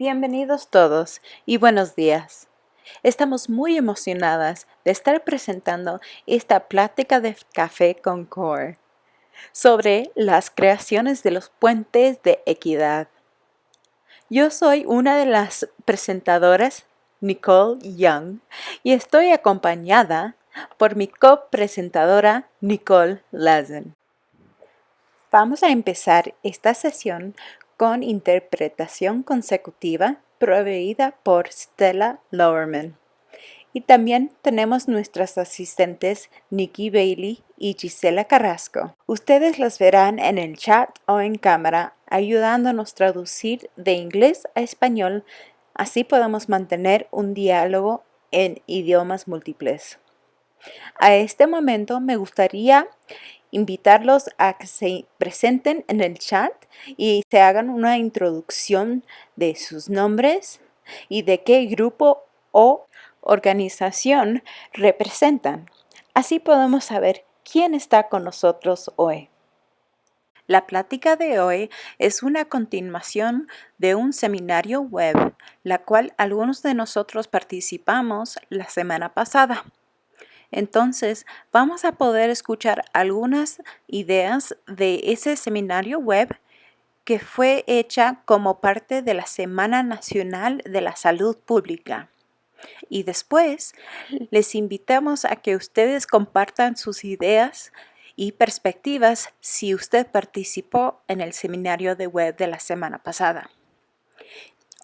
Bienvenidos todos y buenos días. Estamos muy emocionadas de estar presentando esta plática de café con Core sobre las creaciones de los puentes de equidad. Yo soy una de las presentadoras, Nicole Young, y estoy acompañada por mi copresentadora, Nicole Lazen. Vamos a empezar esta sesión con interpretación consecutiva proveída por Stella Lowerman. Y también tenemos nuestras asistentes Nikki Bailey y Gisela Carrasco. Ustedes las verán en el chat o en cámara ayudándonos a traducir de inglés a español, así podemos mantener un diálogo en idiomas múltiples. A este momento me gustaría invitarlos a que se presenten en el chat y se hagan una introducción de sus nombres y de qué grupo o organización representan. Así podemos saber quién está con nosotros hoy. La plática de hoy es una continuación de un seminario web, la cual algunos de nosotros participamos la semana pasada. Entonces, vamos a poder escuchar algunas ideas de ese seminario web que fue hecha como parte de la Semana Nacional de la Salud Pública. Y después, les invitamos a que ustedes compartan sus ideas y perspectivas si usted participó en el seminario de web de la semana pasada.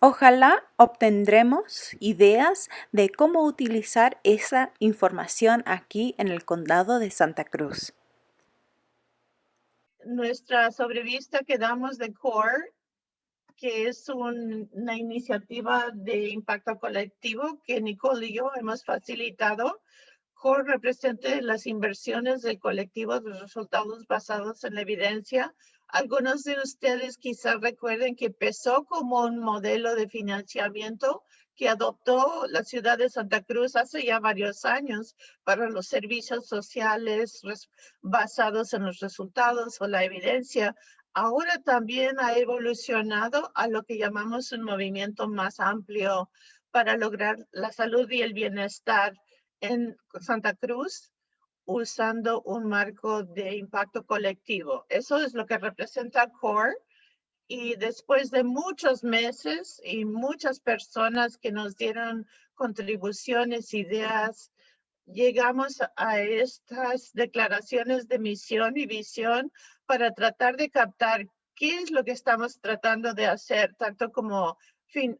Ojalá obtendremos ideas de cómo utilizar esa información aquí en el condado de Santa Cruz. Nuestra sobrevista que damos de CORE, que es una iniciativa de impacto colectivo que Nicole y yo hemos facilitado. CORE representa las inversiones del colectivo de resultados basados en la evidencia algunos de ustedes quizás recuerden que empezó como un modelo de financiamiento que adoptó la ciudad de Santa Cruz hace ya varios años para los servicios sociales basados en los resultados o la evidencia. Ahora también ha evolucionado a lo que llamamos un movimiento más amplio para lograr la salud y el bienestar en Santa Cruz usando un marco de impacto colectivo. Eso es lo que representa CORE. Y después de muchos meses y muchas personas que nos dieron contribuciones, ideas, llegamos a estas declaraciones de misión y visión para tratar de captar qué es lo que estamos tratando de hacer, tanto como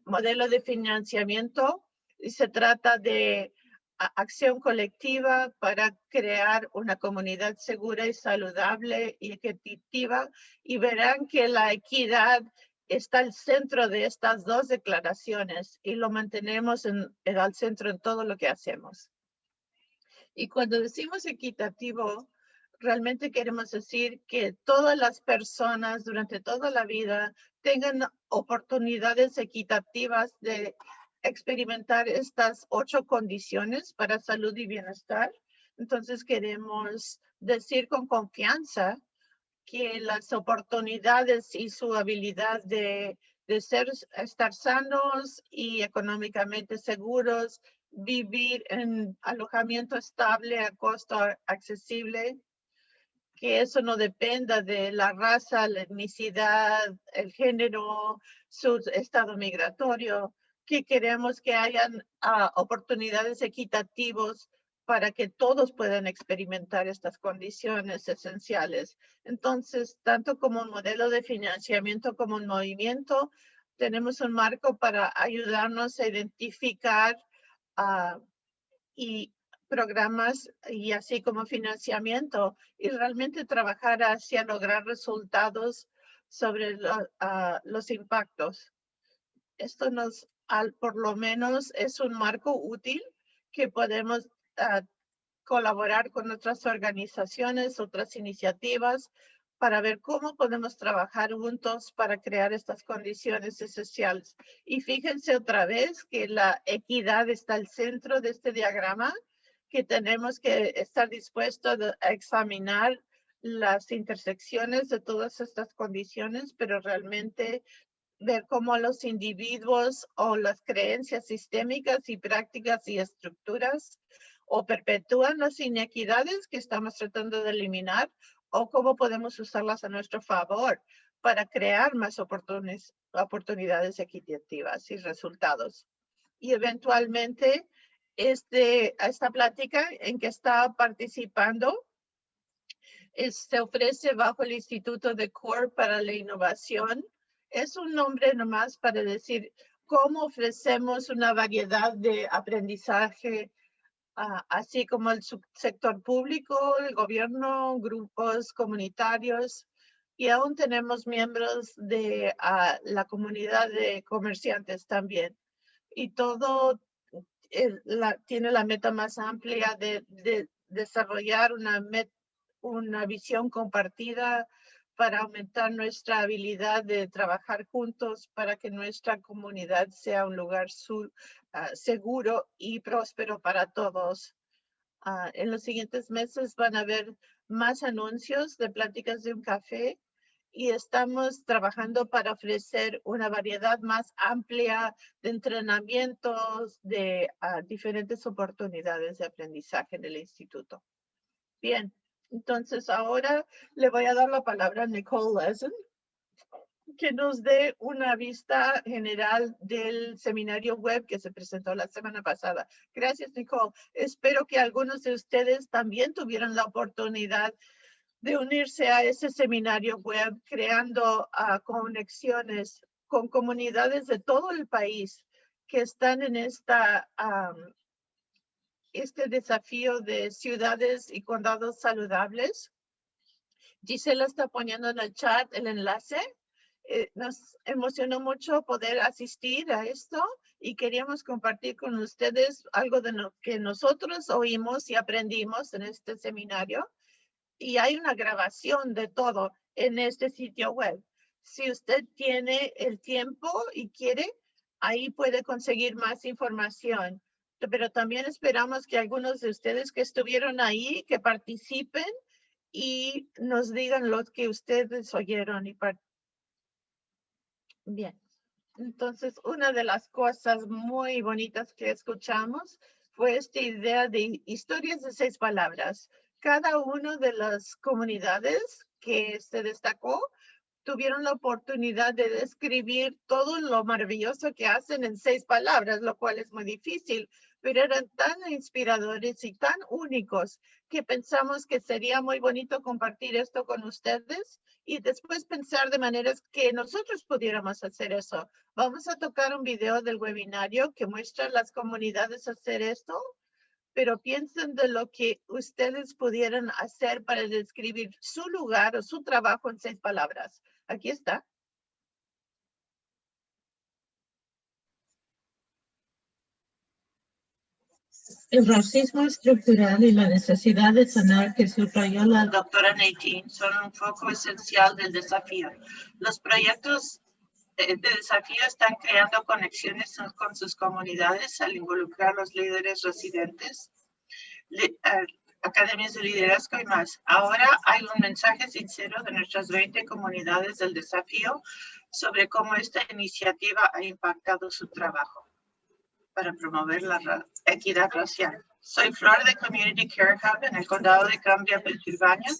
modelo de financiamiento, y se trata de acción colectiva para crear una comunidad segura y saludable y equitativa y verán que la equidad está al centro de estas dos declaraciones y lo mantenemos en, en al centro en todo lo que hacemos. Y cuando decimos equitativo, realmente queremos decir que todas las personas durante toda la vida tengan oportunidades equitativas de experimentar estas ocho condiciones para salud y bienestar. Entonces queremos decir con confianza que las oportunidades y su habilidad de, de ser, estar sanos y económicamente seguros, vivir en alojamiento estable a costo accesible, que eso no dependa de la raza, la etnicidad, el género, su estado migratorio, que queremos que hayan ah, oportunidades equitativas para que todos puedan experimentar estas condiciones esenciales. Entonces, tanto como un modelo de financiamiento como un movimiento, tenemos un marco para ayudarnos a identificar uh, y programas y así como financiamiento y realmente trabajar hacia lograr resultados sobre ah, los impactos. Esto nos al, por lo menos es un marco útil que podemos ah, colaborar con otras organizaciones, otras iniciativas para ver cómo podemos trabajar juntos para crear estas condiciones esenciales. Y fíjense otra vez que la equidad está al centro de este diagrama, que tenemos que estar dispuestos a examinar las intersecciones de todas estas condiciones, pero realmente ver cómo los individuos o las creencias sistémicas y prácticas y estructuras o perpetúan las inequidades que estamos tratando de eliminar o cómo podemos usarlas a nuestro favor para crear más oportunidades equitativas y resultados. Y eventualmente, este, esta plática en que está participando se ofrece bajo el Instituto de CORE para la Innovación. Es un nombre nomás para decir cómo ofrecemos una variedad de aprendizaje, ah, así como el sector público, el gobierno, grupos comunitarios, y aún tenemos miembros de ah, la comunidad de comerciantes también. Y todo eh, tiene la meta más amplia de, de desarrollar una meta una visión compartida para aumentar nuestra habilidad de trabajar juntos para que nuestra comunidad sea un lugar ah, seguro y próspero para todos. Ah, en los siguientes meses van a haber más anuncios de pláticas de un café y estamos trabajando para ofrecer una variedad más amplia de entrenamientos, de ah, diferentes oportunidades de aprendizaje en el instituto. Bien, entonces ahora le voy a dar la palabra a Nicole Lessen, que nos dé una vista general del seminario web que se presentó la semana pasada. Gracias, Nicole. Espero que algunos de ustedes también tuvieran la oportunidad de unirse a ese seminario web, creando ah, conexiones con comunidades de todo el país que están en esta este desafío de ciudades y condados saludables. Gisela está poniendo en el chat el enlace. Eh, nos emocionó mucho poder asistir a esto y queríamos compartir con ustedes algo de lo que nosotros oímos y aprendimos en este seminario. Y hay una grabación de todo en este sitio web. Si usted tiene el tiempo y quiere, ahí puede conseguir más información pero también esperamos que algunos de ustedes que estuvieron ahí, que participen y nos digan lo que ustedes oyeron. Y Bien, entonces una de las cosas muy bonitas que escuchamos fue esta idea de historias de seis palabras. Cada una de las comunidades que se destacó tuvieron la oportunidad de describir todo lo maravilloso que hacen en seis palabras, lo cual es muy difícil, pero eran tan inspiradores y tan únicos que pensamos que sería muy bonito compartir esto con ustedes y después pensar de maneras que nosotros pudiéramos hacer eso. Vamos a tocar un video del webinario que muestra las comunidades hacer esto, pero piensen de lo que ustedes pudieran hacer para describir su lugar o su trabajo en seis palabras. Aquí está. El racismo estructural y la necesidad de sanar que subrayó la doctora Nadine son un foco esencial del desafío. Los proyectos de desafío están creando conexiones con sus comunidades al involucrar a los líderes residentes, academias de liderazgo y más. Ahora hay un mensaje sincero de nuestras 20 comunidades del desafío sobre cómo esta iniciativa ha impactado su trabajo para promover la equidad racial. Soy Flor de Community Care Hub en el condado de Cambria, Pensilvania,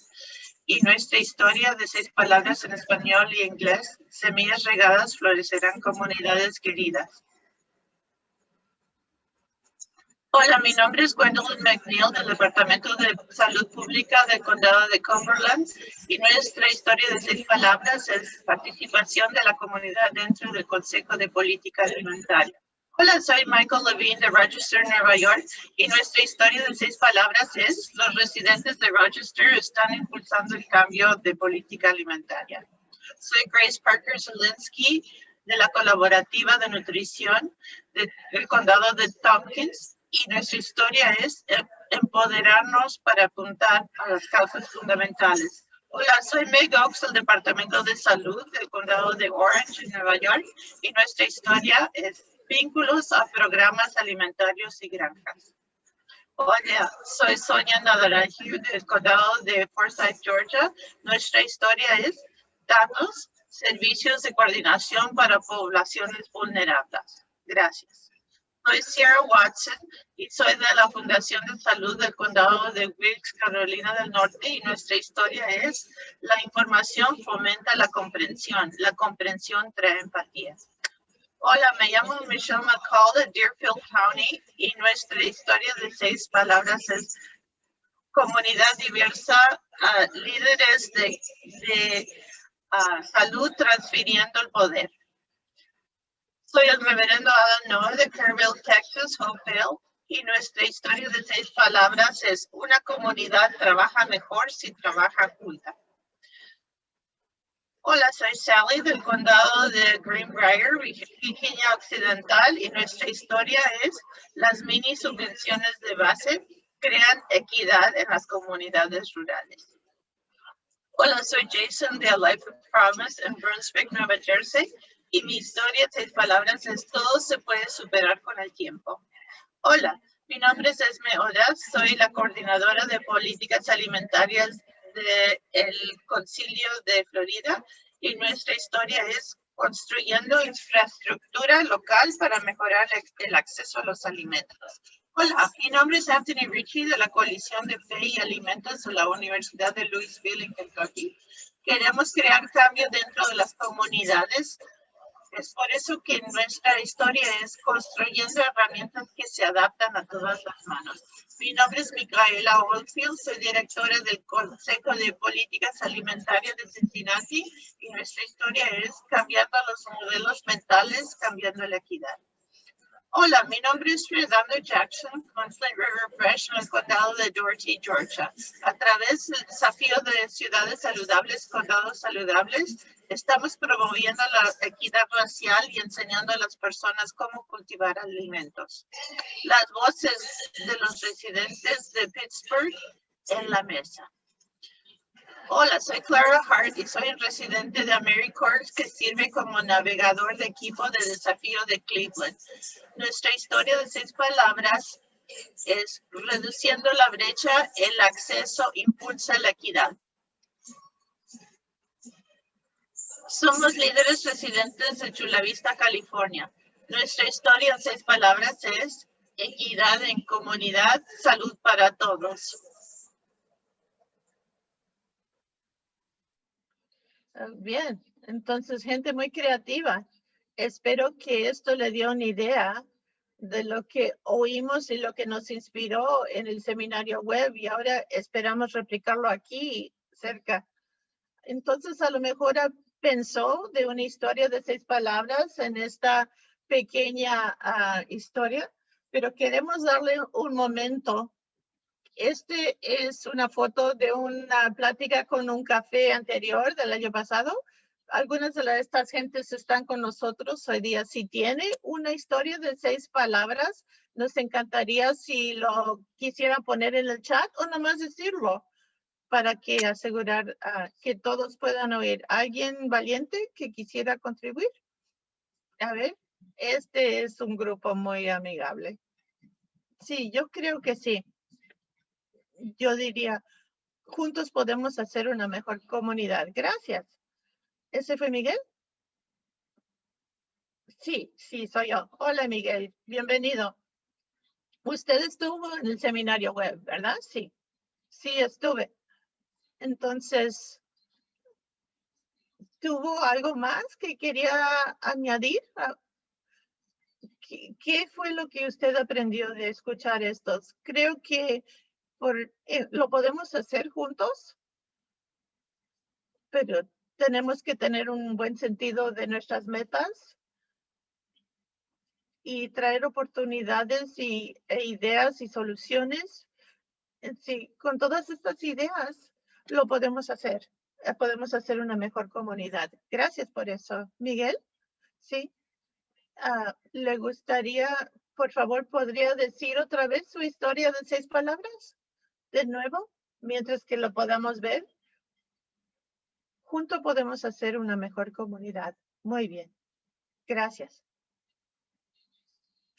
y nuestra historia de seis palabras en español y inglés, semillas regadas florecerán comunidades queridas. Hola, mi nombre es Gwendolyn McNeil del Departamento de Salud Pública del Condado de Cumberland y nuestra historia de seis palabras es participación de la comunidad dentro del Consejo de Política Alimentaria. Hola, soy Michael Levine de Rochester, Nueva York, y nuestra historia de seis palabras es los residentes de Rochester están impulsando el cambio de política alimentaria. Soy Grace Parker Zelinsky de la colaborativa de nutrición del condado de Tompkins y nuestra historia es empoderarnos para apuntar a las causas fundamentales. Hola, soy Meg Oaks del Departamento de Salud del condado de Orange, en Nueva York, y nuestra historia es vínculos a programas alimentarios y granjas. Hola, soy Sonia Nadaraji del condado de Forsyth, Georgia. Nuestra historia es datos servicios de coordinación para poblaciones vulnerables. Gracias. Soy Sierra Watson y soy de la Fundación de Salud del Condado de Wilkes, Carolina del Norte y nuestra historia es la información fomenta la comprensión, la comprensión trae empatía. Hola, me llamo Michelle McCall de Deerfield County y nuestra historia de seis palabras es comunidad diversa, ah, líderes de, ah, salud transfiriendo el poder. Soy el reverendo Adam Noah de Kerrville, Texas, Hopeville, y nuestra historia de seis palabras es una comunidad trabaja mejor si trabaja junta. Hola, soy Sally del condado de Greenbrier, Virginia Occidental, y nuestra historia es las mini subvenciones de base crean equidad en las comunidades rurales. Hola, soy Jason de A Life of Promise en Brunswick, Nueva Jersey, y mi historia, seis palabras, es todo se puede superar con el tiempo. Hola, mi nombre es Esme Odas, soy la coordinadora de políticas alimentarias del Concilio de Florida y nuestra historia es construyendo infraestructura local para mejorar el acceso a los alimentos. Hola, mi nombre es Anthony Ritchie de la Coalición de Fe y Alimentos de la Universidad de Louisville en Kentucky. Queremos crear cambio dentro de las comunidades es por eso que nuestra historia es construyendo herramientas que se adaptan a todas las manos. Mi nombre es Micaela Oldfield, soy directora del Consejo de Políticas Alimentarias de Cincinnati y nuestra historia es cambiando los modelos mentales, cambiando la equidad. Hola, mi nombre es Fernando Jackson, con River Fresh en el condado de Doherty, Georgia. A través del desafío de ciudades saludables, condados saludables, estamos promoviendo la equidad racial y enseñando a las personas cómo cultivar alimentos. Las voces de los residentes de Pittsburgh en la mesa. Hola, soy Clara Hart y soy residente de AmeriCorps que sirve como navegador de equipo de desafío de Cleveland. Nuestra historia de seis palabras es reduciendo la brecha, el acceso impulsa la equidad. Somos líderes residentes de Chula Vista, California. Nuestra historia en seis palabras es equidad en comunidad, salud para todos. Bien, entonces gente muy creativa. Espero que esto le dio una idea de lo que oímos y lo que nos inspiró en el seminario web y ahora esperamos replicarlo aquí cerca. Entonces a lo mejor pensó de una historia de seis palabras en esta pequeña ah, historia, pero queremos darle un momento este es una foto de una plática con un café anterior del año pasado. Algunas de estas gentes están con nosotros hoy día. Si tiene una historia de seis palabras, nos encantaría si lo quisieran poner en el chat o nomás decirlo para que asegurar ah, que todos puedan oír. ¿Alguien valiente que quisiera contribuir? A ver, este es un grupo muy amigable. Sí, yo creo que sí yo diría, juntos podemos hacer una mejor comunidad. Gracias. ¿Ese fue Miguel? Sí, sí, soy yo. Hola, Miguel. Bienvenido. Usted estuvo en el seminario web, ¿verdad? Sí. Sí, estuve. Entonces, ¿tuvo algo más que quería añadir? Ah, ¿Qué, fue lo que usted aprendió de escuchar estos? Creo que eh, lo podemos hacer juntos, pero tenemos que tener un buen sentido de nuestras metas y traer oportunidades y, e ideas y soluciones. Eh, sí, con todas estas ideas lo podemos hacer. Eh, podemos hacer una mejor comunidad. Gracias por eso. Miguel, sí. Ah, ¿Le gustaría, por favor, podría decir otra vez su historia de seis palabras? De nuevo, mientras que lo podamos ver, junto podemos hacer una mejor comunidad. Muy bien. Gracias.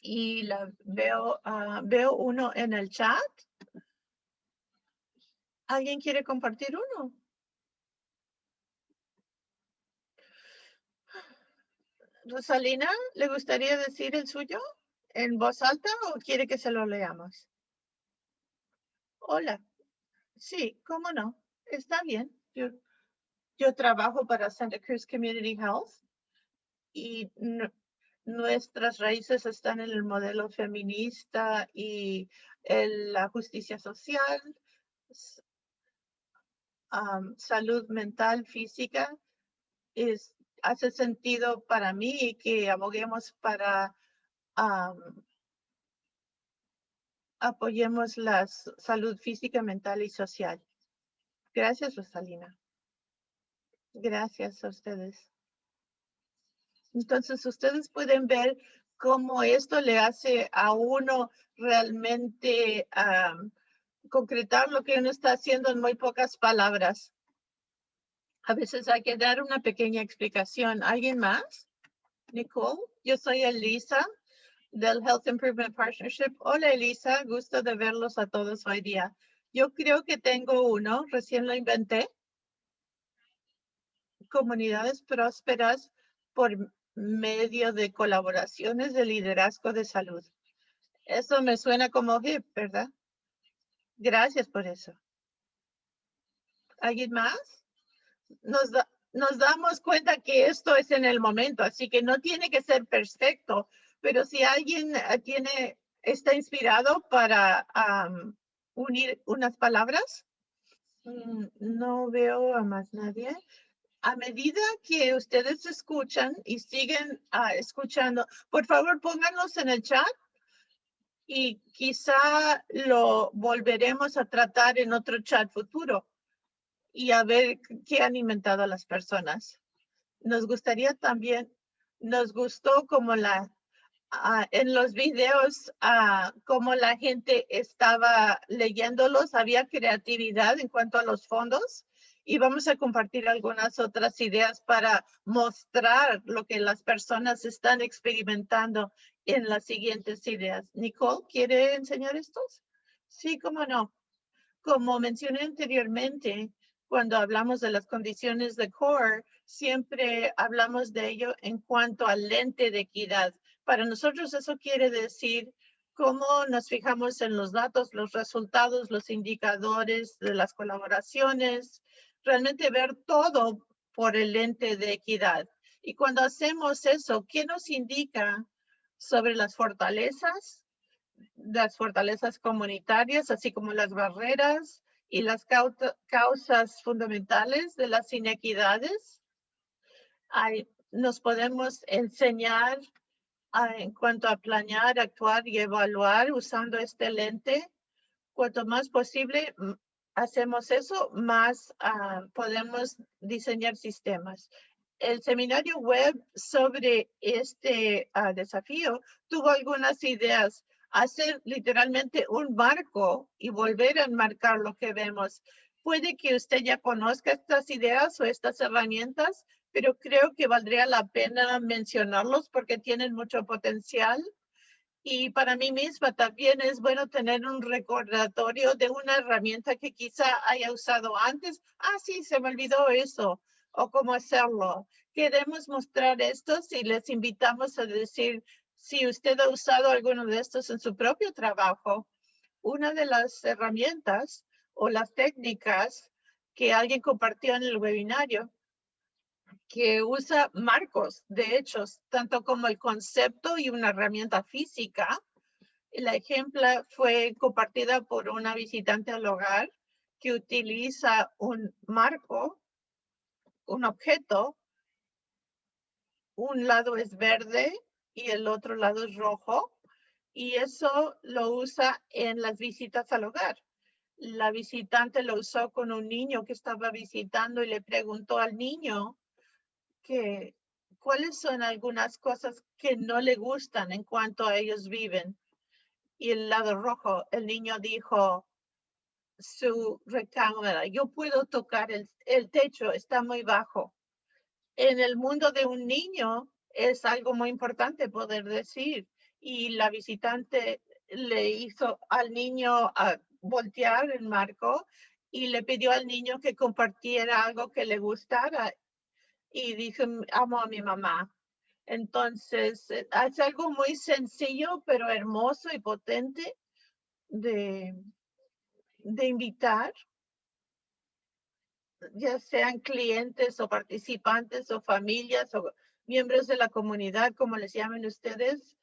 Y la veo, ah, veo uno en el chat. ¿Alguien quiere compartir uno? Rosalina, ¿le gustaría decir el suyo en voz alta o quiere que se lo leamos? Hola. Sí, cómo no. Está bien. Yo, trabajo para Santa Cruz Community Health y nu- nuestras raíces están en el modelo feminista y en la justicia social, salud mental, física. Es, hace sentido para mí que aboguemos para apoyemos la salud física, mental y social. Gracias, Rosalina. Gracias a ustedes. Entonces, ustedes pueden ver cómo esto le hace a uno realmente concretar lo que uno está haciendo en muy pocas palabras. A veces hay que dar una pequeña explicación. ¿Alguien más? Nicole, yo soy Elisa del Health Improvement Partnership. Hola Elisa, gusto de verlos a todos hoy día. Yo creo que tengo uno, recién lo inventé. Comunidades prósperas por medio de colaboraciones de liderazgo de salud. Eso me suena como hip, ¿verdad? Gracias por eso. ¿Alguien más? Nos, nos damos cuenta que esto es en el momento, así que no tiene que ser perfecto, pero si alguien eh, tiene, está inspirado para am, unir unas palabras, Mm, no veo a más nadie. A medida que ustedes escuchan y siguen ah, escuchando, por favor pónganlos en el chat y quizá lo volveremos a tratar en otro chat futuro y a ver qué han inventado las personas. Nos gustaría también, nos gustó como la, ah, en los videos, ah, como la gente estaba leyéndolos, había creatividad en cuanto a los fondos y vamos a compartir algunas otras ideas para mostrar lo que las personas están experimentando en las siguientes ideas. Nicole, ¿quiere enseñar estos? Sí, cómo no. Como mencioné anteriormente, cuando hablamos de las condiciones de core, siempre hablamos de ello en cuanto al lente de equidad. Para nosotros eso quiere decir cómo nos fijamos en los datos, los resultados, los indicadores de las colaboraciones, realmente ver todo por el lente de equidad. Y cuando hacemos eso, ¿qué nos indica sobre las fortalezas, las fortalezas comunitarias, así como las barreras y las causas fundamentales de las inequidades. Ahí nos podemos enseñar en cuanto a planear, actuar y evaluar usando este lente. Cuanto más posible hacemos eso, más ah, podemos diseñar sistemas. El seminario web sobre este ah, desafío tuvo algunas ideas hacer literalmente un marco y volver a enmarcar lo que vemos. Puede que usted ya conozca estas ideas o estas herramientas, pero creo que valdría la pena mencionarlos porque tienen mucho potencial. Y para mí misma también es bueno tener un recordatorio de una herramienta que quizá haya usado antes. Ah, sí, se me olvidó eso. O cómo hacerlo. Queremos mostrar esto si les invitamos a decir si usted ha usado alguno de estos en su propio trabajo. Una de las herramientas o las técnicas que alguien compartió en el webinario que usa marcos de hechos, tanto como el concepto y una herramienta física. La ejemplo fue compartida por una visitante al hogar que utiliza un marco, un objeto. Un lado es verde y el otro lado es rojo. Y eso lo usa en las visitas al hogar. La visitante lo usó con un niño que estaba visitando y le preguntó al niño que cuáles son algunas cosas que no le gustan en cuanto a ellos viven. Y el lado rojo, el niño dijo su recámara, yo puedo tocar el, el techo, está muy bajo. En el mundo de un niño es algo muy importante poder decir. Y la visitante le hizo al niño a voltear el marco y le pidió al niño que compartiera algo que le gustara y dijo, amo a mi mamá. Entonces, eh, es algo muy sencillo, pero hermoso y potente de, de invitar, ya sean clientes o participantes o familias o miembros de la comunidad, como les llamen ustedes,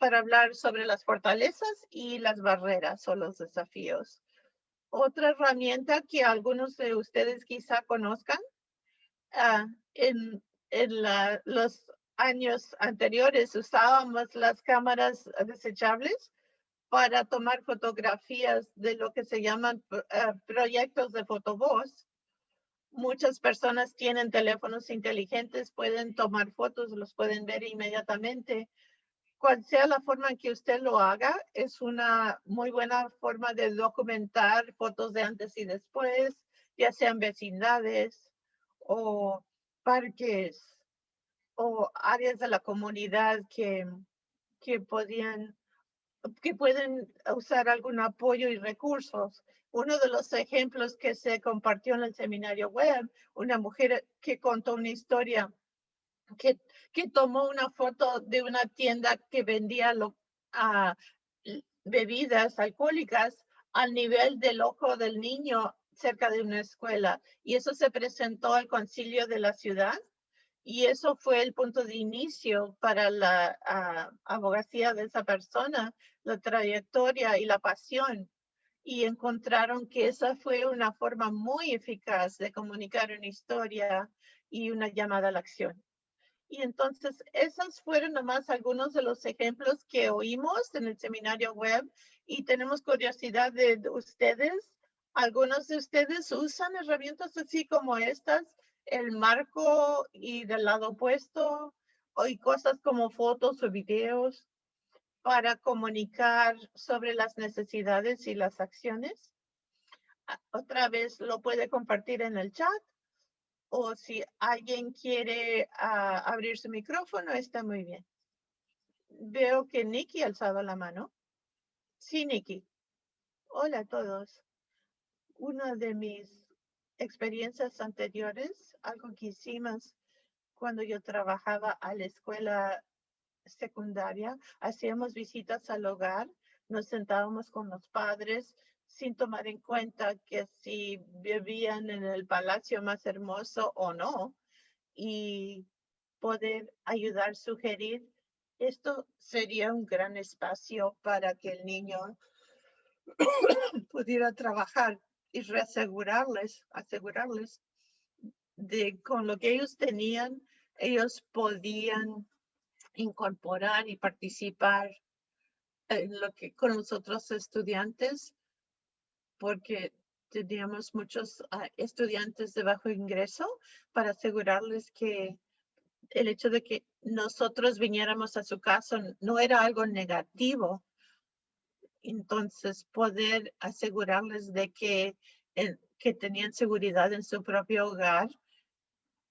para hablar sobre las fortalezas y las barreras o los desafíos. Otra herramienta que algunos de ustedes quizá conozcan, ah, en, en los años anteriores usábamos las cámaras desechables para tomar fotografías de lo que se llaman eh, proyectos de fotovoz. Muchas personas tienen teléfonos inteligentes, pueden tomar fotos, los pueden ver inmediatamente. Cual sea la forma en que usted lo haga, es una muy buena forma de documentar fotos de antes y después, ya sean vecindades o parques o áreas de la comunidad que, que podían que pueden usar algún apoyo y recursos. Uno de los ejemplos que se compartió en el seminario web, una mujer que contó una historia que, que tomó una foto de una tienda que vendía lo, bebidas alcohólicas al nivel del ojo del niño cerca de una escuela. Y eso se presentó al concilio de la ciudad y eso fue el punto de inicio para la abogacía de esa persona, la trayectoria y la pasión. Y encontraron que esa fue una forma muy eficaz de comunicar una historia y una llamada a la acción. Y entonces, esos fueron nomás algunos de los ejemplos que oímos en el seminario web y tenemos curiosidad de ustedes. Algunos de ustedes usan herramientas así como estas el marco y del lado opuesto, hay cosas como fotos o videos para comunicar sobre las necesidades y las acciones. Ah, otra vez lo puede compartir en el chat o si alguien quiere ah, abrir su micrófono, está muy bien. Veo que Nikki ha alzado la mano. Sí, Nikki. Hola a todos. Una de mis experiencias anteriores, algo que hicimos cuando yo trabajaba a la escuela secundaria, hacíamos visitas al hogar, nos sentábamos con los padres sin tomar en cuenta que si vivían en el palacio más hermoso o no, y poder ayudar, sugerir, esto sería un gran espacio para que el niño pudiera trabajar y reasegurarles, asegurarles de con lo que ellos tenían, ellos podían incorporar y participar en lo que con los otros estudiantes, porque teníamos muchos ah, estudiantes de bajo ingreso para asegurarles que el hecho de que nosotros viniéramos a su casa no era algo negativo, entonces poder asegurarles de que, que tenían seguridad en su propio hogar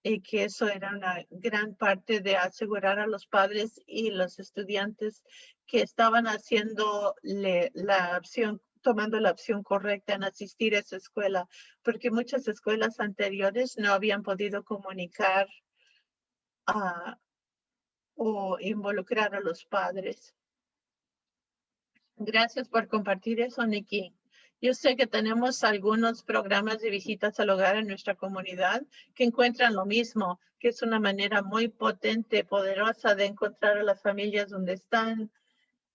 y que eso era una gran parte de asegurar a los padres y los estudiantes que estaban haciendo la opción tomando la opción correcta en asistir a esa escuela, porque muchas escuelas anteriores no habían podido comunicar ah, o involucrar a los padres. Gracias por compartir eso, Nikki. Yo sé que tenemos algunos programas de visitas al hogar en nuestra comunidad que encuentran lo mismo, que es una manera muy potente, poderosa de encontrar a las familias donde están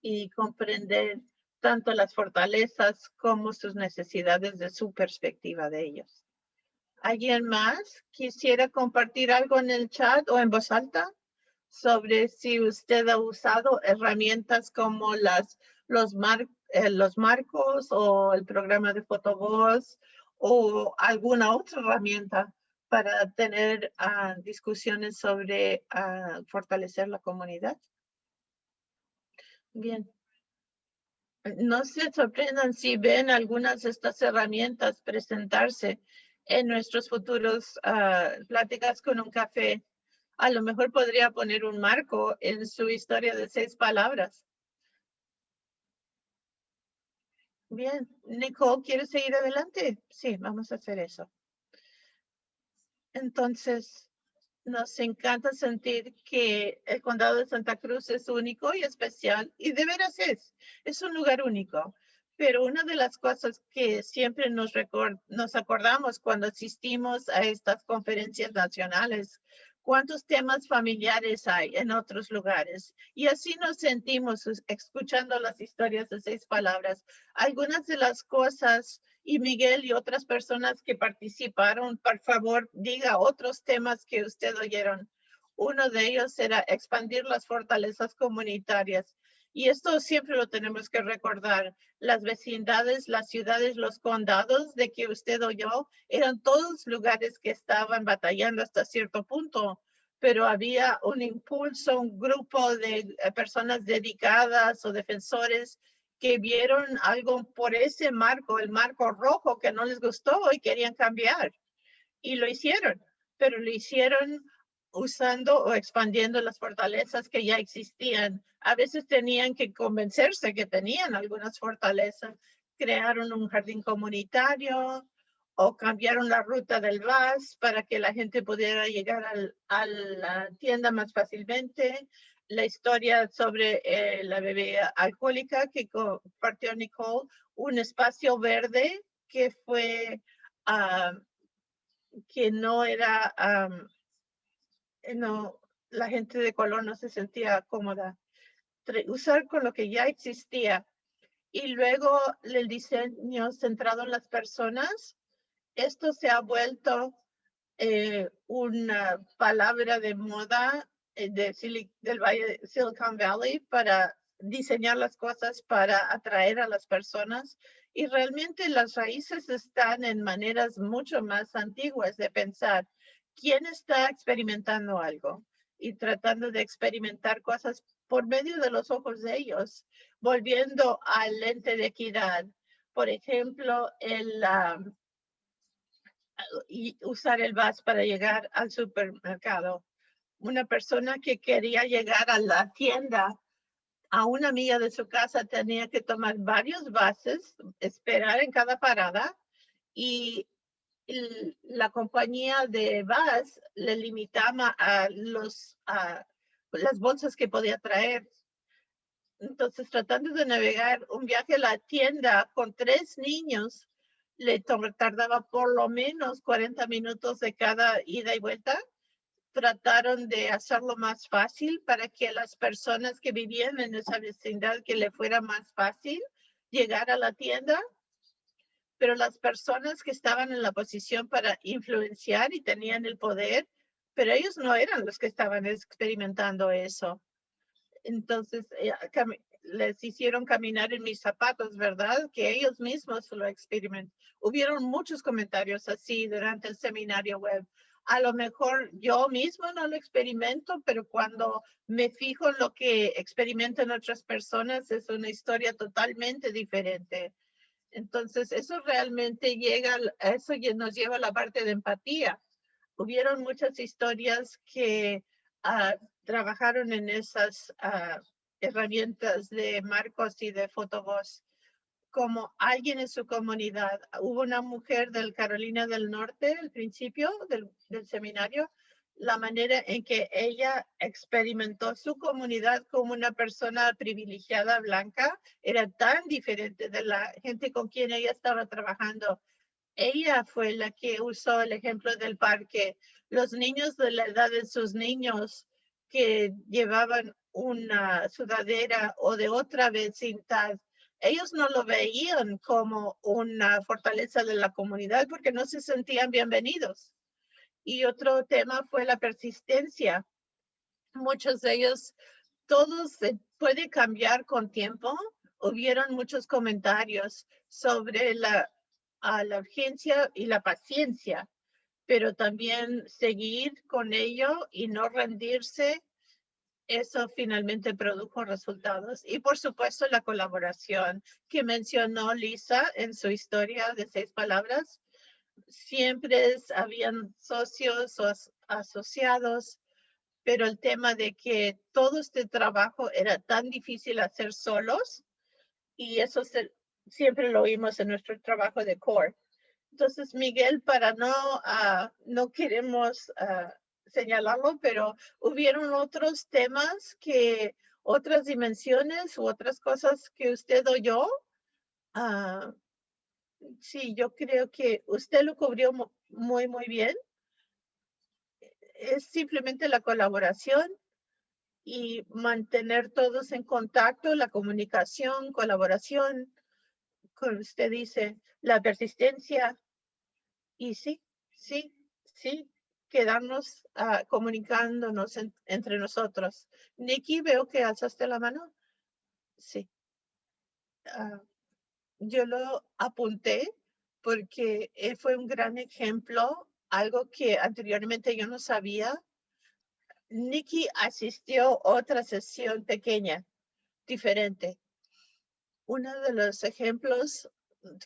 y comprender tanto las fortalezas como sus necesidades de su perspectiva de ellos. ¿Alguien más quisiera compartir algo en el chat o en voz alta sobre si usted ha usado herramientas como las los, eh, los marcos o el programa de fotovoz o alguna otra herramienta para tener ah, discusiones sobre ah, fortalecer la comunidad. Bien. No se sorprendan si ven algunas de estas herramientas presentarse en nuestros futuros ah, pláticas con un café. A lo mejor podría poner un marco en su historia de seis palabras Bien, Nicole, ¿quieres seguir adelante? Sí, vamos a hacer eso. Entonces, Nos encanta sentir que el condado de Santa Cruz es único y especial, y de veras es, es un lugar único. Pero una de las cosas que siempre nos, nos acordamos cuando asistimos a estas conferencias nacionales, cuántos temas familiares hay en otros lugares. Y así nos sentimos escuchando las historias de seis palabras. Algunas de las cosas, y Miguel y otras personas que participaron, por favor, diga otros temas que usted oyeron. Uno de ellos era expandir las fortalezas comunitarias. Y esto siempre lo tenemos que recordar. Las vecindades, las ciudades, los condados de que usted oyó, eran todos lugares que estaban batallando hasta cierto punto, pero había un impulso, un grupo de eh, personas dedicadas o defensores que vieron algo por ese marco, el marco rojo que no les gustó y querían cambiar. Y lo hicieron, pero lo hicieron usando o expandiendo las fortalezas que ya existían. A veces tenían que convencerse que tenían algunas fortalezas. Crearon un jardín comunitario o cambiaron la ruta del bus para que la gente pudiera llegar a la tienda más fácilmente. La historia sobre eh, la bebida alcohólica que compartió Nicole, un espacio verde que fue, ah, que no era eh, no, la gente de color no se sentía cómoda. Usar con lo que ya existía. Y luego el diseño centrado en las personas, esto se ha vuelto eh, una palabra de moda eh, de del Silicon Valley para diseñar las cosas para atraer a las personas. Y realmente las raíces están en maneras mucho más antiguas de pensar quién está experimentando algo y tratando de experimentar cosas por medio de los ojos de ellos, volviendo al lente de equidad. Por ejemplo, el y usar el bus para llegar al supermercado. Una persona que quería llegar a la tienda a una milla de su casa tenía que tomar varios buses, esperar en cada parada y la compañía de bus le limitaba a los a las bolsas que podía traer. Entonces, tratando de navegar un viaje a la tienda con tres niños, le tardaba por lo menos 40 minutos de cada ida y vuelta. Trataron de hacerlo más fácil para que las personas que vivían en esa vecindad que le fuera más fácil llegar a la tienda pero las personas que estaban en la posición para influenciar y tenían el poder, pero ellos no eran los que estaban experimentando eso. Entonces, eh, les hicieron caminar en mis zapatos, ¿verdad? Que ellos mismos lo experimentaron. Hubieron muchos comentarios así durante el seminario web. A lo mejor yo mismo no lo experimento, pero cuando me fijo en lo que experimentan otras personas, es una historia totalmente diferente. Entonces, eso realmente llega, eso nos lleva a la parte de empatía. Hubieron muchas historias que ah, trabajaron en esas ah, herramientas de marcos y de fotovoz como alguien en su comunidad. Hubo una mujer del Carolina del Norte al principio del, del seminario la manera en que ella experimentó su comunidad como una persona privilegiada blanca era tan diferente de la gente con quien ella estaba trabajando. Ella fue la que usó el ejemplo del parque. Los niños de la edad de sus niños que llevaban una sudadera o de otra vecindad, ellos no lo veían como una fortaleza de la comunidad porque no se sentían bienvenidos y otro tema fue la persistencia. Muchos de ellos, todos se puede cambiar con tiempo. Hubieron muchos comentarios sobre la, la urgencia y la paciencia, pero también seguir con ello y no rendirse eso finalmente produjo resultados. Y por supuesto la colaboración que mencionó Lisa en su historia de seis palabras siempre habían socios o asociados, pero el tema de que todo este trabajo era tan difícil hacer solos y eso siempre lo oímos en nuestro trabajo de core. Entonces, Miguel, para no, uh, no queremos uh, señalarlo, pero hubieron otros temas que, otras dimensiones u otras cosas que usted oyó. Ah, sí, yo creo que usted lo cubrió mu- muy, muy bien. Es simplemente la colaboración y mantener todos en contacto, la comunicación, colaboración, como usted dice, la persistencia. Y sí, sí, sí, quedarnos ah, comunicándonos en- entre nosotros. Nikki, veo que alzaste la mano. Sí. Ah, yo lo apunté porque eh, fue un gran ejemplo, algo que anteriormente yo no sabía. Nikki asistió a otra sesión pequeña, diferente. Uno de los ejemplos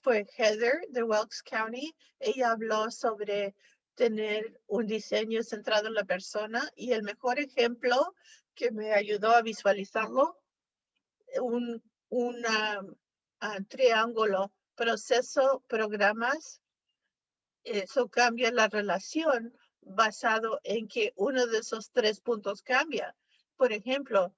fue Heather de Wilkes County. Ella habló sobre tener un diseño centrado en la persona y el mejor ejemplo que me ayudó a visualizarlo, un una, ah, triángulo, proceso, programas. Eso cambia la relación basado en que uno de esos tres puntos cambia. Por ejemplo,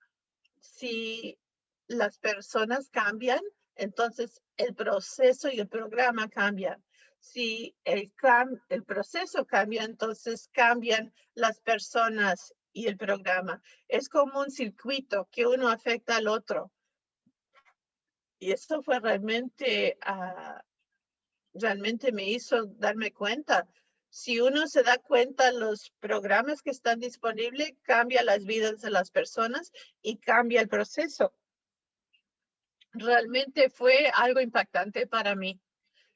si las personas cambian, entonces el proceso y el programa cambian. Si el, cam- el proceso cambia, entonces cambian las personas y el programa. Es como un circuito que uno afecta al otro. Y esto fue realmente, ah, realmente me hizo darme cuenta. Si uno se da cuenta, los programas que están disponibles cambia las vidas de las personas y cambia el proceso. Realmente fue algo impactante para mí.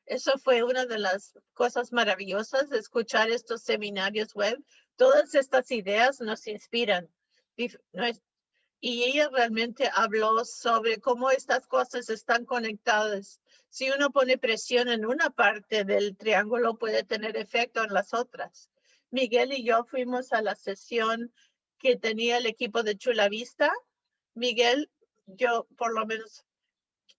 Eso fue una de las cosas maravillosas escuchar estos seminarios web. Todas estas ideas nos inspiran. Y ella realmente habló sobre cómo estas cosas están conectadas. Si uno pone presión en una parte del triángulo, puede tener efecto en las otras. Miguel y yo fuimos a la sesión que tenía el equipo de Chula Vista. Miguel, yo por lo menos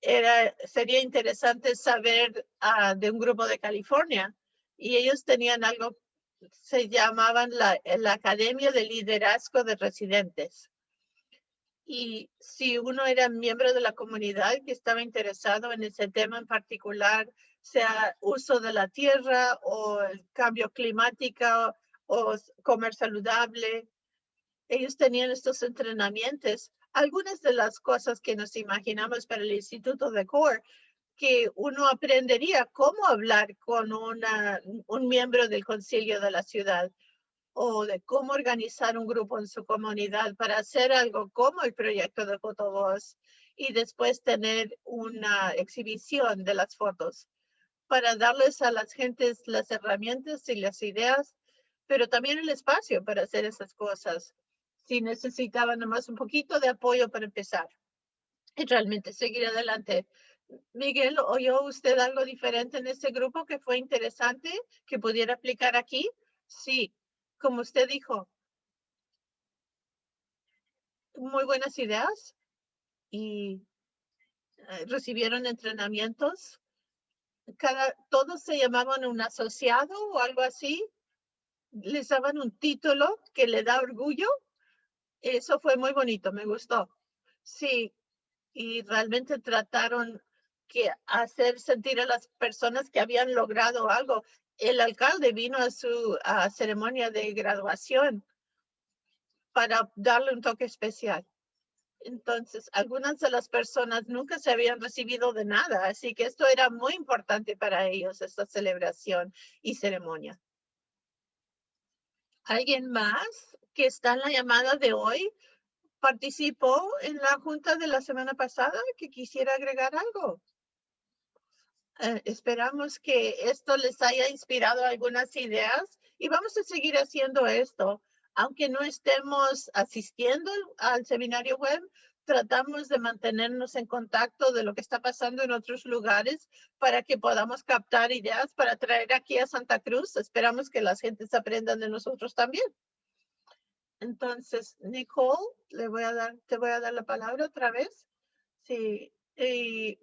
era, sería interesante saber ah, de un grupo de California y ellos tenían algo, se llamaban la, la Academia de Liderazgo de Residentes. Y si uno era miembro de la comunidad que estaba interesado en ese tema en particular, sea uso de la tierra o el cambio climático o comer saludable, ellos tenían estos entrenamientos. Algunas de las cosas que nos imaginamos para el Instituto de CORE, que uno aprendería cómo hablar con una, un miembro del concilio de la ciudad o de cómo organizar un grupo en su comunidad para hacer algo como el proyecto de Fotovoz y después tener una exhibición de las fotos para darles a las gentes las herramientas y las ideas, pero también el espacio para hacer esas cosas. Si necesitaban nomás un poquito de apoyo para empezar y realmente seguir adelante. Miguel, ¿oyó usted algo diferente en ese grupo que fue interesante que pudiera aplicar aquí? Sí, como usted dijo, muy buenas ideas y eh, recibieron entrenamientos. Cada, todos se llamaban un asociado o algo así. Les daban un título que le da orgullo. Eso fue muy bonito, me gustó. Sí, y realmente trataron que hacer sentir a las personas que habían logrado algo. El alcalde vino a su ceremonia de graduación para darle un toque especial. Entonces, algunas de las personas nunca se habían recibido de nada, así que esto era muy importante para ellos, esta celebración y ceremonia. ¿Alguien más que está en la llamada de hoy participó en la junta de la semana pasada que quisiera agregar algo? Eh, esperamos que esto les haya inspirado algunas ideas y vamos a seguir haciendo esto. Aunque no estemos asistiendo al seminario web, tratamos de mantenernos en contacto de lo que está pasando en otros lugares para que podamos captar ideas para traer aquí a Santa Cruz. Esperamos que las gentes aprendan de nosotros también. Entonces, Nicole, le voy a dar, te voy a dar la palabra otra vez. Sí, y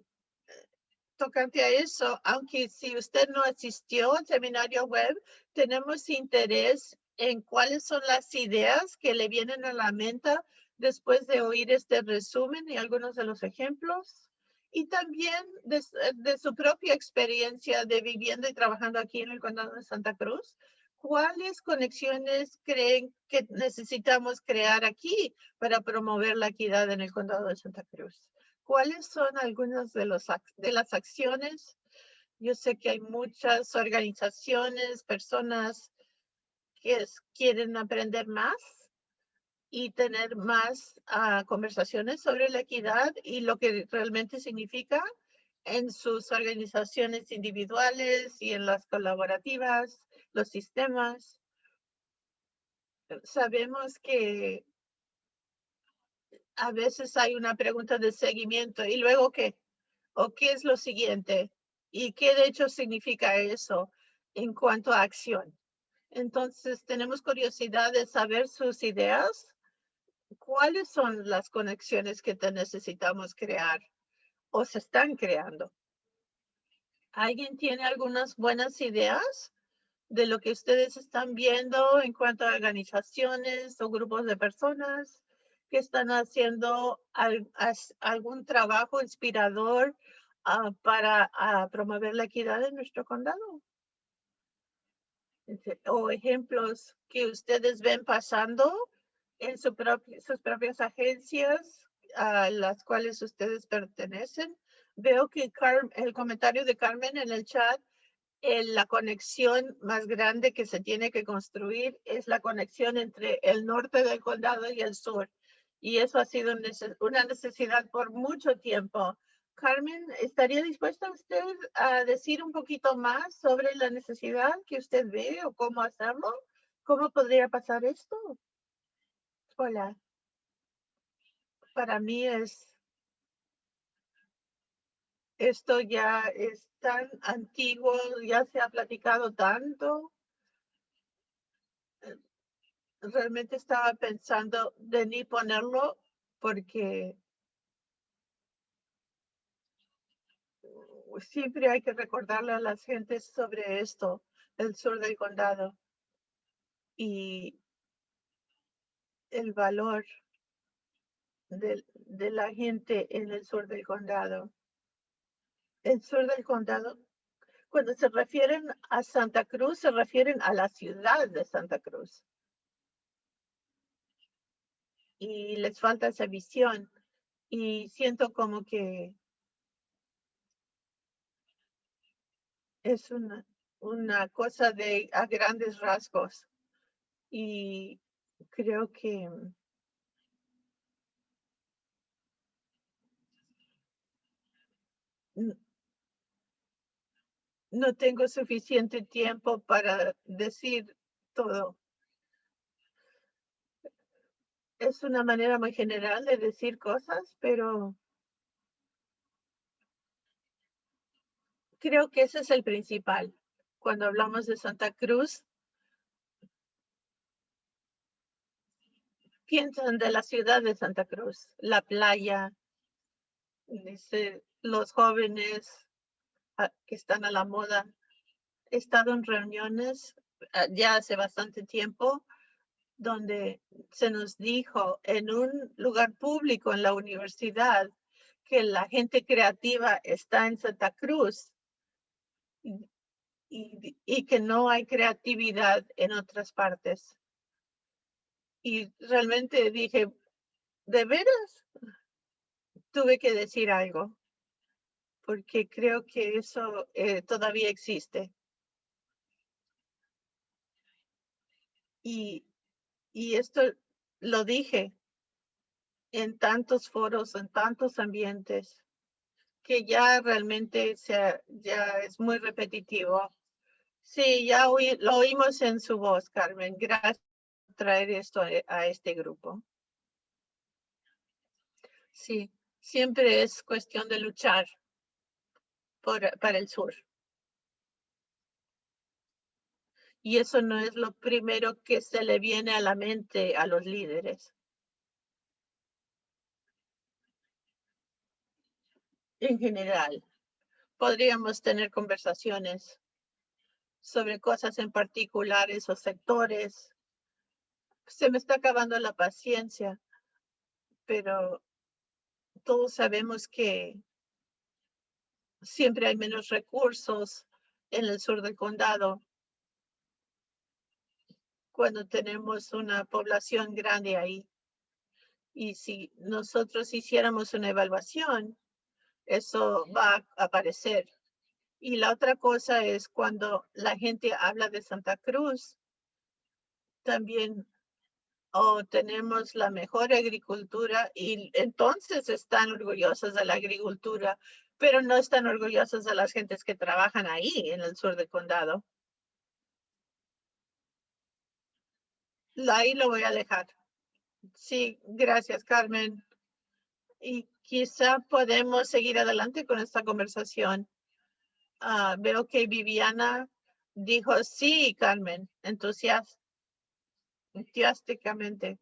tocante a eso, aunque si usted no asistió al seminario web, tenemos interés en cuáles son las ideas que le vienen a la mente después de oír este resumen y algunos de los ejemplos. Y también de, de su propia experiencia de viviendo y trabajando aquí en el condado de Santa Cruz, ¿cuáles conexiones creen que necesitamos crear aquí para promover la equidad en el condado de Santa Cruz? ¿Cuáles son algunas de, los, de las acciones? Yo sé que hay muchas organizaciones, personas que quieren aprender más y tener más ah, conversaciones sobre la equidad y lo que realmente significa en sus organizaciones individuales y en las colaborativas, los sistemas. Sabemos que a veces hay una pregunta de seguimiento y luego qué, o qué es lo siguiente y qué de hecho significa eso en cuanto a acción. Entonces tenemos curiosidad de saber sus ideas ¿cuáles son las conexiones que necesitamos crear o se están creando? ¿Alguien tiene algunas buenas ideas de lo que ustedes están viendo en cuanto a organizaciones o grupos de personas están haciendo algún trabajo inspirador ah, para ah, promover la equidad en nuestro condado? O ejemplos que ustedes ven pasando en su sus propias agencias a las cuales ustedes pertenecen. Veo que el comentario de Carmen en el chat, la conexión más grande que se tiene que construir es la conexión entre el norte del condado y el sur. Y eso ha sido una necesidad por mucho tiempo. Carmen, ¿estaría dispuesta usted a decir un poquito más sobre la necesidad que usted ve o cómo hacerlo? ¿Cómo podría pasar esto? Hola. Para mí es, esto ya es tan antiguo, ya se ha platicado tanto. Realmente estaba pensando de ni ponerlo porque siempre hay que recordarle a las gentes sobre esto, el sur del condado. Y el valor de, de la gente en el sur del condado. El sur del condado, cuando se refieren a Santa Cruz, se refieren a la ciudad de Santa Cruz. Y les falta esa visión. Y siento como que es una, una cosa de a grandes rasgos. Y creo que no tengo suficiente tiempo para decir todo. Es una manera muy general de decir cosas, pero creo que ese es el principal. Cuando hablamos de Santa Cruz, piensan de la ciudad de Santa Cruz, la playa, dice, los jóvenes ah, que están a la moda. He estado en reuniones ah, ya hace bastante tiempo donde se nos dijo en un lugar público en la universidad que la gente creativa está en Santa Cruz y, que no hay creatividad en otras partes y realmente dije, ¿de veras? Tuve que decir algo, porque creo que eso eh, todavía existe. Y, y esto lo dije en tantos foros, en tantos ambientes, que ya realmente sea, ya es muy repetitivo. Sí, ya lo oímos en su voz, Carmen. Gracias traer esto a, este grupo. Sí, siempre es cuestión de luchar por, para el sur. Y eso no es lo primero que se le viene a la mente a los líderes. En general, podríamos tener conversaciones sobre cosas en particulares o sectores Se me está acabando la paciencia, pero todos sabemos que siempre hay menos recursos en el sur del condado cuando tenemos una población grande ahí. Y si nosotros hiciéramos una evaluación, eso va a aparecer. Y la otra cosa es cuando la gente habla de Santa Cruz, también oh, tenemos la mejor agricultura y entonces están orgullosos de la agricultura, pero no están orgullosos de las gentes que trabajan ahí en el sur del condado. Ahí lo voy a dejar. Sí, gracias, Carmen. Y quizá podemos seguir adelante con esta conversación. Ah, veo que Viviana dijo sí, Carmen, entusiásticamente.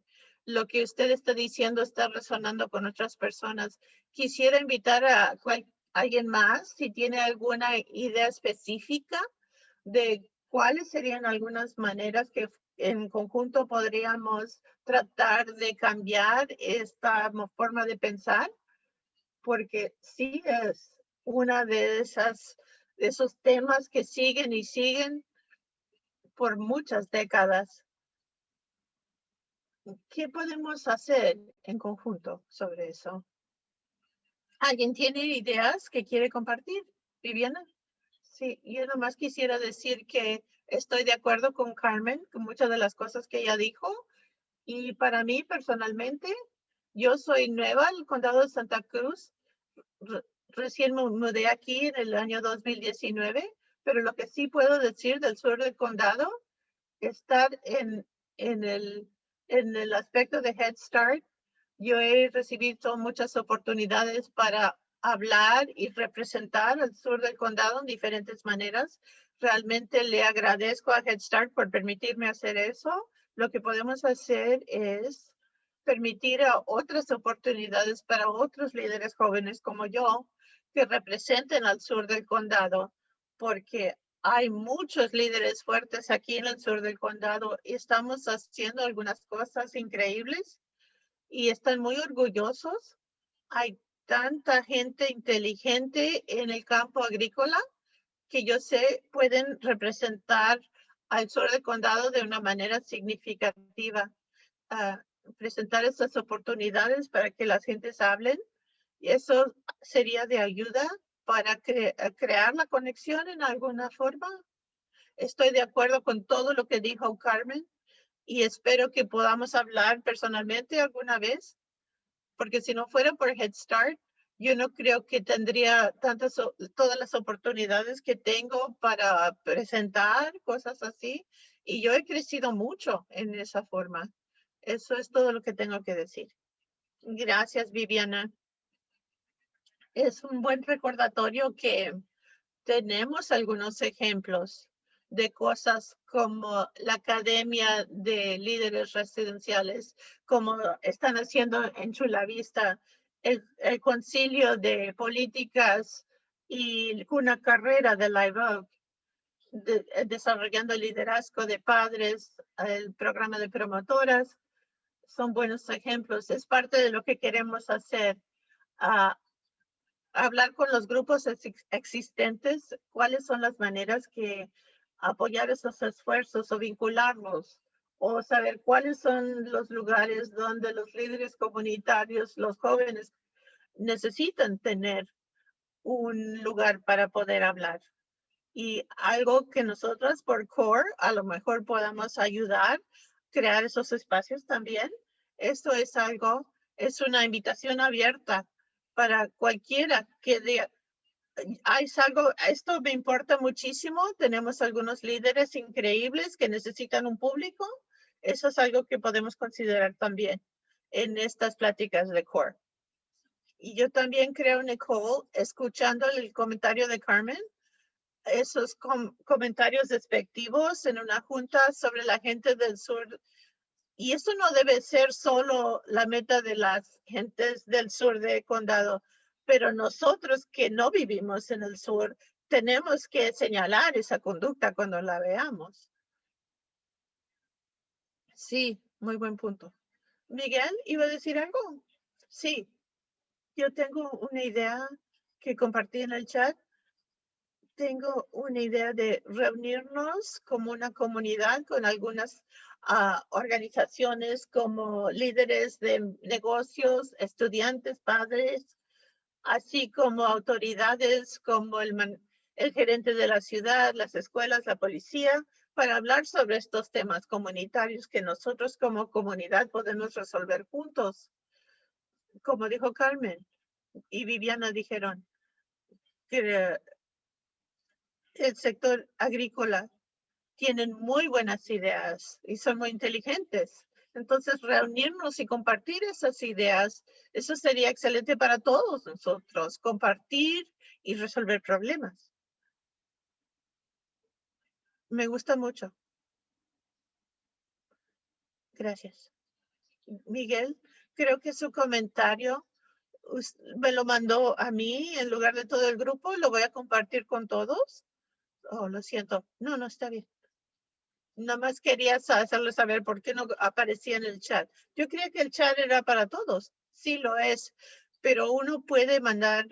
Lo que usted está diciendo está resonando con otras personas. Quisiera invitar a alguien más si tiene alguna idea específica de cuáles serían algunas maneras que en conjunto podríamos tratar de cambiar esta forma de pensar, porque sí es una de esas de esos temas que siguen y siguen por muchas décadas. ¿Qué podemos hacer en conjunto sobre eso? ¿Alguien tiene ideas que quiere compartir? Viviana. Sí, yo nomás quisiera decir que estoy de acuerdo con Carmen, con muchas de las cosas que ella dijo. Y para mí personalmente, yo soy nueva al condado de Santa Cruz. recién me mudé aquí en el año 2019, pero lo que sí puedo decir del sur del condado, estar en, en, el, en el aspecto de Head Start, yo he recibido muchas oportunidades para hablar y representar al sur del condado en diferentes maneras. Realmente le agradezco a Head Start por permitirme hacer eso. Lo que podemos hacer es permitir a otras oportunidades para otros líderes jóvenes como yo que representen al sur del condado, porque hay muchos líderes fuertes aquí en el sur del condado y estamos haciendo algunas cosas increíbles y están muy orgullosos. Hay tanta gente inteligente en el campo agrícola que yo sé pueden representar al sur del condado de una manera significativa. Uh, presentar esas oportunidades para que las gentes hablen. Y eso sería de ayuda para crear la conexión en alguna forma. Estoy de acuerdo con todo lo que dijo Carmen y espero que podamos hablar personalmente alguna vez, porque si no fuera por Head Start, yo no creo que tendría tantas, todas las oportunidades que tengo para presentar cosas así. Y yo he crecido mucho en esa forma. Eso es todo lo que tengo que decir. Gracias, Viviana. Es un buen recordatorio que tenemos algunos ejemplos de cosas como la Academia de Líderes Residenciales, como están haciendo en Chula Vista, el, Concilio de Políticas y una carrera de la de, desarrollando el liderazgo de padres, el programa de promotoras, son buenos ejemplos. Es parte de lo que queremos hacer. Uh, hablar con los grupos existentes, cuáles son las maneras que apoyar esos esfuerzos o vincularlos o saber cuáles son los lugares donde los líderes comunitarios, los jóvenes necesitan tener un lugar para poder hablar. Y algo que nosotros por CORE a lo mejor podamos ayudar, crear esos espacios también. Esto es algo, es una invitación abierta para cualquiera que hay algo, esto me importa muchísimo. Tenemos algunos líderes increíbles que necesitan un público. Eso es algo que podemos considerar también en estas pláticas de CORE. Y yo también creo, Nicole, escuchando el comentario de Carmen, esos comentarios despectivos en una junta sobre la gente del sur. Y eso no debe ser solo la meta de las gentes del sur de condado pero nosotros que no vivimos en el sur tenemos que señalar esa conducta cuando la veamos. Sí, Muy buen punto. Miguel, ¿iba a decir algo? Sí, yo tengo una idea que compartí en el chat. Tengo una idea de reunirnos como una comunidad con algunas ah, organizaciones como líderes de negocios, estudiantes, padres, así como autoridades como el, el gerente de la ciudad, las escuelas, la policía, para hablar sobre estos temas comunitarios que nosotros como comunidad podemos resolver juntos. Como dijo Carmen y Viviana dijeron que el sector agrícola tienen muy buenas ideas y son muy inteligentes. Entonces, reunirnos y compartir esas ideas, eso sería excelente para todos nosotros, compartir y resolver problemas. Me gusta mucho. Gracias. Miguel, creo que su comentario me lo mandó a mí en lugar de todo el grupo. Lo voy a compartir con todos. Oh, lo siento. No, no está bien. Nada más quería hacerle saber por qué no aparecía en el chat. Yo creía que el chat era para todos. Sí lo es, pero uno puede mandar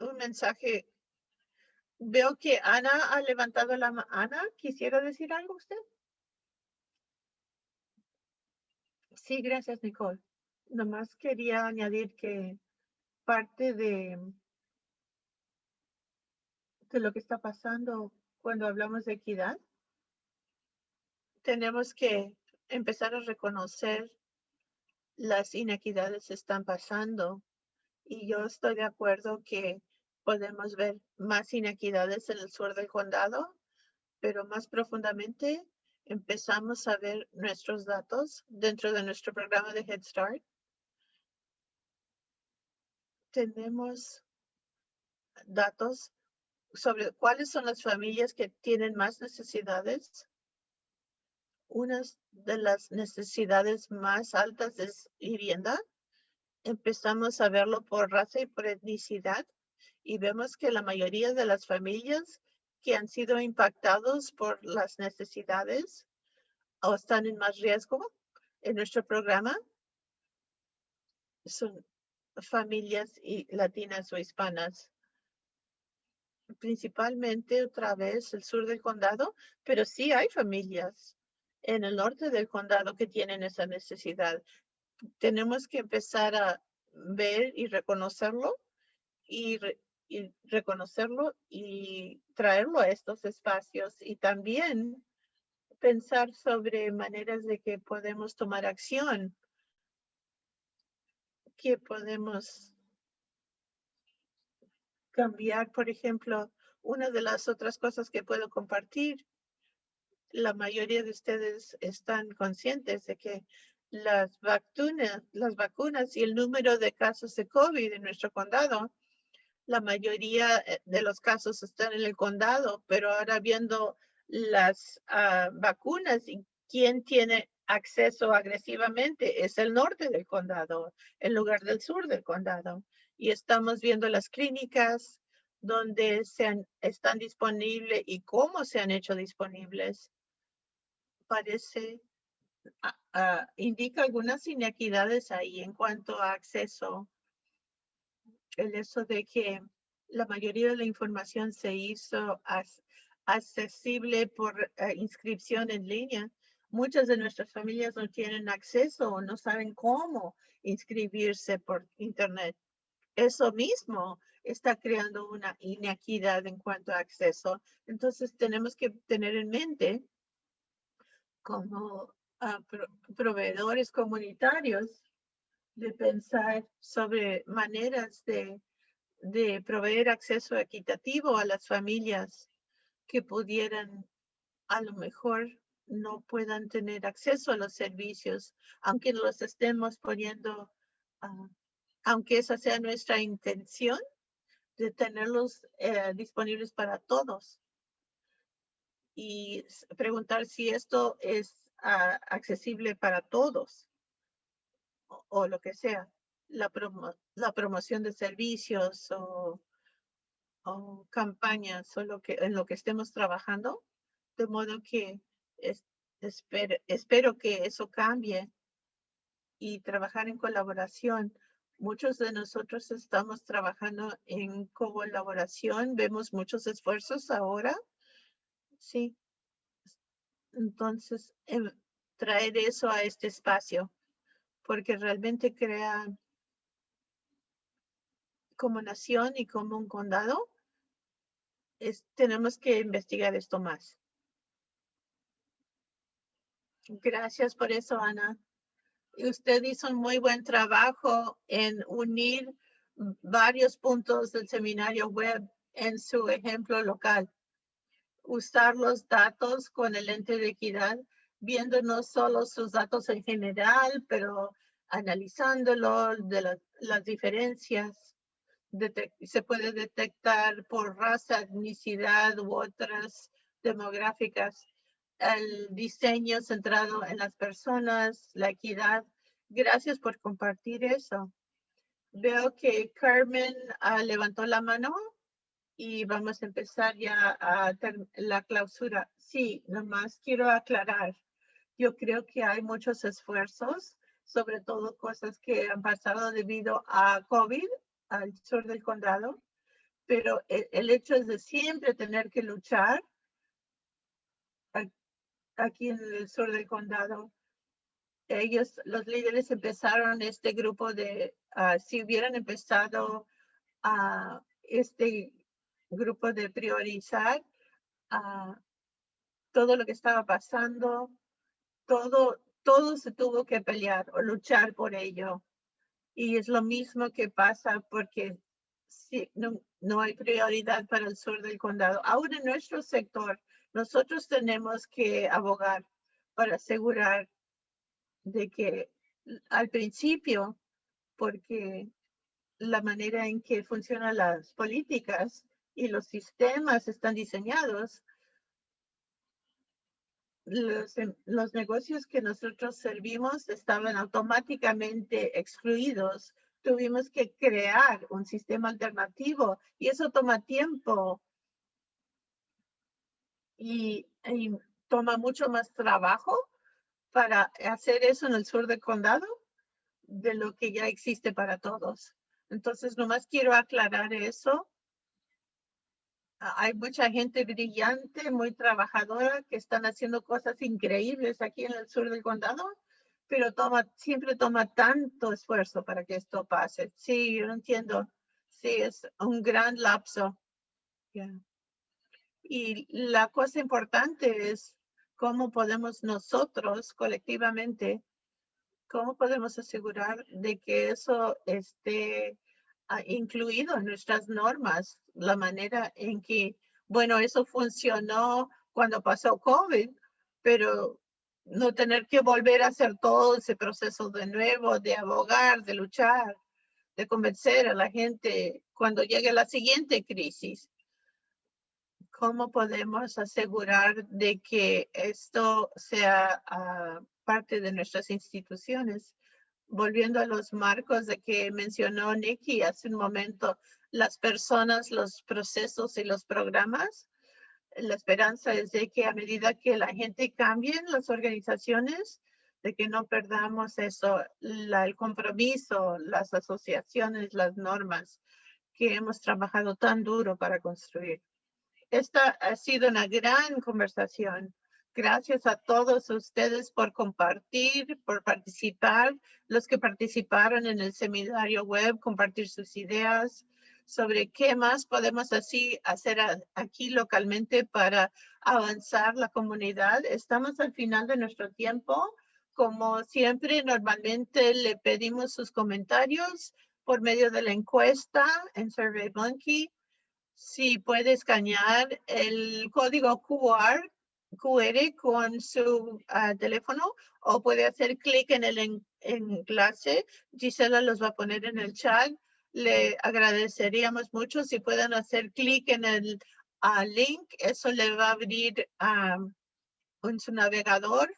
un mensaje. Veo que Ana ha levantado la mano. Ana, ¿quisiera decir algo usted? Sí, gracias, Nicole. Nomás quería añadir que parte de, de lo que está pasando cuando hablamos de equidad, tenemos que empezar a reconocer las inequidades están pasando. Y yo estoy de acuerdo que podemos ver más inequidades en el sur del condado, pero más profundamente empezamos a ver nuestros datos dentro de nuestro programa de Head Start. Tenemos datos sobre cuáles son las familias que tienen más necesidades. Unas de las necesidades más altas es vivienda. Empezamos a verlo por raza y por etnicidad y vemos que la mayoría de las familias que han sido impactados por las necesidades o están en más riesgo en nuestro programa son familias latinas o hispanas principalmente otra vez el sur del condado, pero sí hay familias en el norte del condado que tienen esa necesidad. Tenemos que empezar a ver y reconocerlo y, y reconocerlo y traerlo a estos espacios y también pensar sobre maneras de que podemos tomar acción, que podemos cambiar, por ejemplo, una de las otras cosas que puedo compartir, la mayoría de ustedes están conscientes de que las vacunas, las vacunas y el número de casos de COVID en nuestro condado, la mayoría eh, de los casos están en el condado, pero ahora viendo las ah, vacunas y quién tiene acceso agresivamente es el norte del condado en lugar del sur del condado. Y estamos viendo las clínicas donde se han- están disponibles y cómo se han hecho disponibles. Parece, ah, ah, indica algunas inequidades ahí en cuanto a acceso. El eso de que la mayoría de la información se hizo as- accesible por eh, inscripción en línea. Muchas de nuestras familias no tienen acceso o no saben cómo inscribirse por internet. Eso mismo está creando una inequidad en cuanto a acceso. Entonces tenemos que tener en mente como ah, pro- proveedores comunitarios de pensar sobre maneras de, de proveer acceso equitativo a las familias que pudieran a lo mejor no puedan tener acceso a los servicios, aunque los estemos poniendo, ah, aunque esa sea nuestra intención de tenerlos eh, disponibles para todos. Y preguntar si esto es ah, accesible para todos o, lo que sea, la, promo- la promoción de servicios o, campañas o en lo que estemos trabajando, de modo que Es- espero, espero que eso cambie y trabajar en colaboración. Muchos de nosotros estamos trabajando en colaboración, vemos muchos esfuerzos ahora. Sí. Entonces, em, traer eso a este espacio, porque realmente crea como nación y como un condado, es, tenemos que investigar esto más. Gracias por eso, Ana. Usted hizo un muy buen trabajo en unir varios puntos del seminario web en su ejemplo local. Usar los datos con el ente de equidad, viendo no solo sus datos en general, pero analizándolo de la- las diferencias. Se puede detectar por raza, etnicidad u otras demográficas el diseño centrado en las personas, la equidad. Gracias por compartir eso. Veo que Carmen ah, levantó la mano y vamos a empezar ya a la clausura. Sí, nomás quiero aclarar. Yo creo que hay muchos esfuerzos, sobre todo cosas que han pasado debido a COVID al sur del condado, pero e- el hecho es de siempre tener que luchar aquí en el sur del condado. Ellos, los líderes empezaron este grupo de, ah, si hubieran empezado a este grupo de priorizar ah, todo lo que estaba pasando, todo, todo se tuvo que pelear o luchar por ello. Y es lo mismo que pasa porque si no, no hay prioridad para el sur del condado. Ahora en nuestro sector, nosotros tenemos que abogar para asegurar de que al principio, porque la manera en que funcionan las políticas y los sistemas están diseñados, los, em- los negocios que nosotros servimos estaban automáticamente excluidos. Tuvimos que crear un sistema alternativo y eso toma tiempo y, toma mucho más trabajo para hacer eso en el sur del condado de lo que ya existe para todos. Entonces, nomás quiero aclarar eso. Ah, Hay mucha gente brillante, muy trabajadora, que están haciendo cosas increíbles aquí en el sur del condado, pero toma, siempre toma tanto esfuerzo para que esto pase. Sí, yo entiendo. Sí, es un gran lapso. Y la cosa importante es cómo podemos nosotros colectivamente, cómo podemos asegurar de que eso esté ah, incluido en nuestras normas, la manera en que, bueno, eso funcionó cuando pasó COVID, pero no tener que volver a hacer todo ese proceso de nuevo, de abogar, de luchar, de convencer a la gente cuando llegue la siguiente crisis. ¿Cómo podemos asegurar de que esto sea ah, parte de nuestras instituciones? Volviendo a los marcos de que mencionó Nikki hace un momento, las personas, los procesos y los programas. La esperanza es de que a medida que la gente cambie las organizaciones, de que no perdamos eso, la- el compromiso, las asociaciones, las normas que hemos trabajado tan duro para construir. Esta ha sido una gran conversación. Gracias a todos ustedes por compartir, por participar, los que participaron en el seminario web, compartir sus ideas sobre qué más podemos así hacer aquí localmente para avanzar la comunidad. Estamos al final de nuestro tiempo. Como siempre, normalmente le pedimos sus comentarios por medio de la encuesta en SurveyMonkey si puede escanear el código QR, QR con su ah, teléfono o puede hacer clic en el en- enlace. Gisela los va a poner en el chat. Le agradeceríamos mucho si pueden hacer clic en el ah, link. Eso le va a abrir ah, en su navegador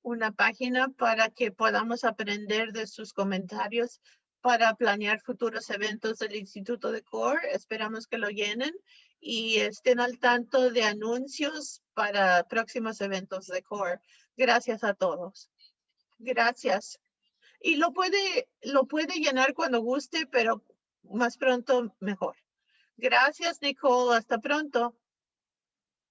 una página para que podamos aprender de sus comentarios para planear futuros eventos del Instituto de CORE. Esperamos que lo llenen y estén al tanto de anuncios para próximos eventos de CORE. Gracias a todos. Gracias. Y lo puede, lo puede llenar cuando guste, pero más pronto mejor. Gracias, Nicole. Hasta pronto.